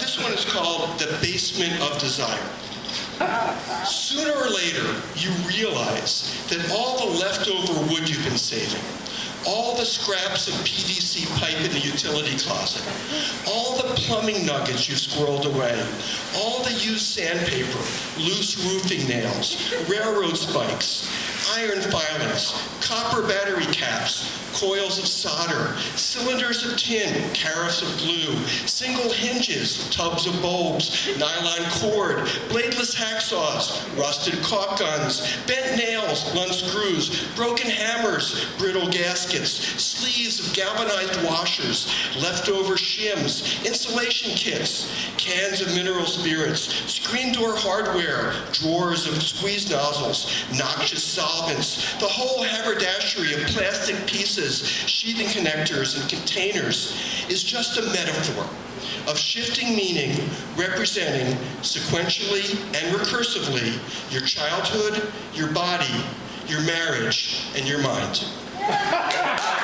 This one is called The Basement of Desire. Sooner or later, you realize that all the leftover wood you've been saving, all the scraps of PVC pipe in the utility closet, all the plumbing nuggets you've squirreled away, all the used sandpaper, loose roofing nails, railroad spikes, iron filings, copper battery caps, coils of solder, cylinders of tin, carafes of glue, single hinges, tubs of bulbs, nylon cord, bladeless hacksaws, rusted caulk guns, bent nails, blunt screws, broken hammers, brittle gaskets, sleeves of galvanized washers, leftover shims, insulation kits, cans of mineral spirits, screen door hardware, drawers of squeeze nozzles, noxious solvents, the whole haberdashery of plastic pieces, sheathing connectors, and containers is just a metaphor of shifting meaning representing sequentially and recursively your childhood, your body, your marriage, and your mind.